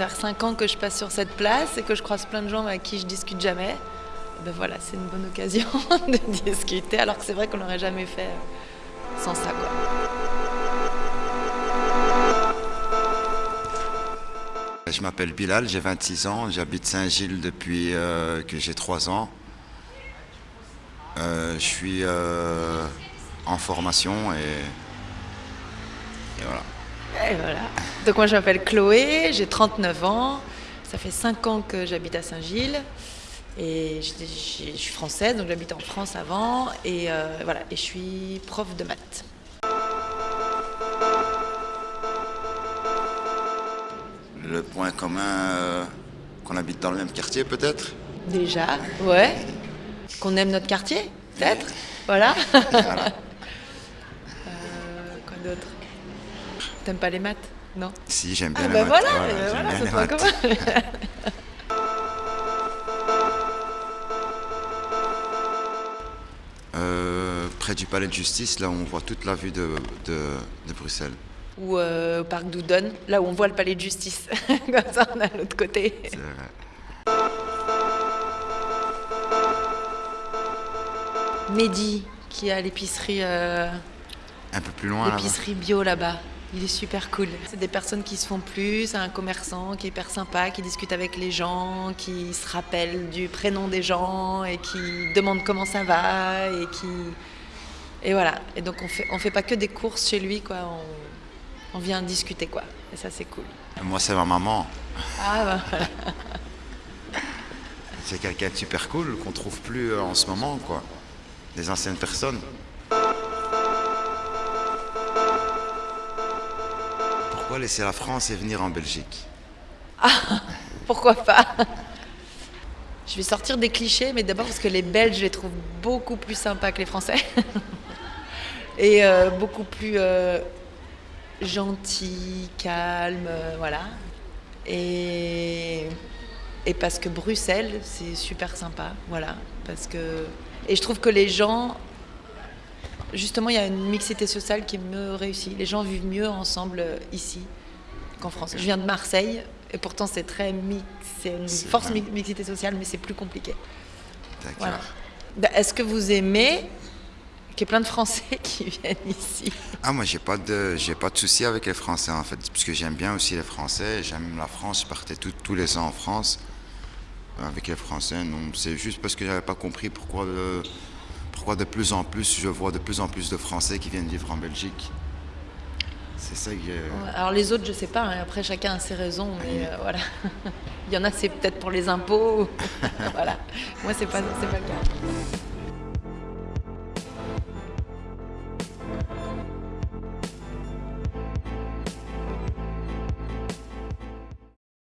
faire 5 ans que je passe sur cette place et que je croise plein de gens avec qui je discute jamais. Ben voilà, c'est une bonne occasion de discuter, alors que c'est vrai qu'on l'aurait jamais fait sans ça. Je m'appelle Bilal, j'ai 26 ans, j'habite Saint-Gilles depuis euh, que j'ai 3 ans. Euh, je suis euh, en formation et voilà. Et voilà. Donc moi je m'appelle Chloé, j'ai 39 ans, ça fait 5 ans que j'habite à Saint-Gilles. Et je, je, je suis française, donc j'habitais en France avant, et euh, voilà, et je suis prof de maths. Le point commun, euh, qu'on habite dans le même quartier peut-être? Déjà, ouais. Qu'on aime notre quartier, peut-être? Voilà. Voilà. Euh, quoi d'autre? T'aimes pas les maths Non Si, j'aime bien Ah les bah maths. voilà, Voilà, euh, voilà, bien c'est les maths. Euh, près du palais de justice, là où on voit toute la vue de, de- de Bruxelles. Ou euh, au parc Doudon, là où on voit le palais de justice. Comme ça, on est à l'autre côté. C'est vrai. Mehdi, qui a l'épicerie euh, Un peu plus loin l'épicerie bio là-bas. Il est super cool. C'est des personnes qui se font plus, c'est un commerçant qui est hyper sympa, qui discute avec les gens, qui se rappelle du prénom des gens et qui demande comment ça va et qui et voilà. Et donc on fait on fait pas que des courses chez lui quoi. On, on vient discuter quoi. Et ça c'est cool. Moi, c'est ma maman. Ah bah voilà. C'est quelqu'un de super cool qu'on trouve plus en ce moment, quoi. Des anciennes personnes. Pourquoi laisser la France et venir en Belgique Pourquoi pas Je vais sortir des clichés, mais d'abord parce que les Belges, je les trouve beaucoup plus sympas que les Français. Et euh, beaucoup plus euh, gentils, calmes, euh, voilà. Et, et parce que Bruxelles, c'est super sympa, voilà. Parce que, et je trouve que les gens, justement, il y a une mixité sociale qui me réussit. Les gens vivent mieux ensemble euh, ici qu'en France. Je viens de Marseille, et pourtant c'est très mix, c'est une force mi- mixité sociale, mais c'est plus compliqué. D'accord. Voilà. Bah, Est-ce que vous aimez qu'il y ait plein de Français qui viennent ici? Ah, moi, j'ai pas de, j'ai pas de souci avec les Français, en fait, parce que j'aime bien aussi les Français. J'aime la France. Je partais tout- tous les ans en France euh, avec les Français. Non, c'est juste parce que j'avais pas compris pourquoi, pourquoi de plus en plus, je vois de plus en plus de Français qui viennent vivre en Belgique. C'est ça que. Alors les autres, je sais pas, hein, après chacun a ses raisons, mais euh, voilà. Il y en a, c'est peut-être pour les impôts. voilà. Moi, c'est pas, c'est pas le cas.